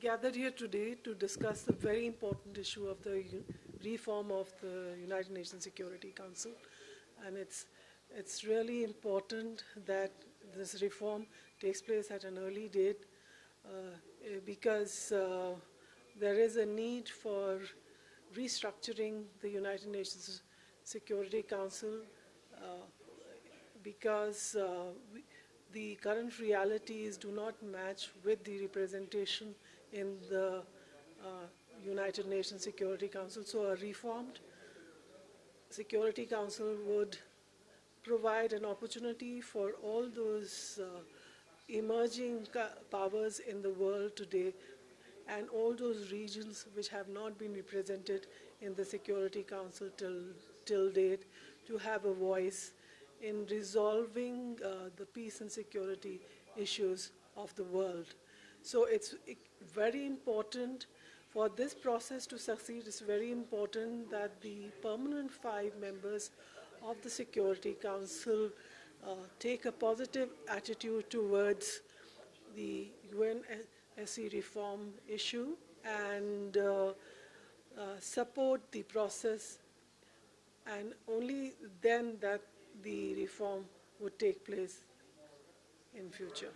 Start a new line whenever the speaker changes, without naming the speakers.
gathered here today to discuss the very important issue of the reform of the United Nations Security Council. And it's, it's really important that this reform takes place at an early date uh, because uh, there is a need for restructuring the United Nations Security Council uh, because uh, we, the current realities do not match with the representation in the uh, United Nations Security Council. So a reformed Security Council would provide an opportunity for all those uh, emerging powers in the world today and all those regions which have not been represented in the Security Council till, till date to have a voice in resolving uh, the peace and security issues of the world. So it's very important for this process to succeed, it's very important that the permanent five members of the Security Council uh, take a positive attitude towards the UNSC reform issue and uh, uh, support the process and only then that the reform would take place in future.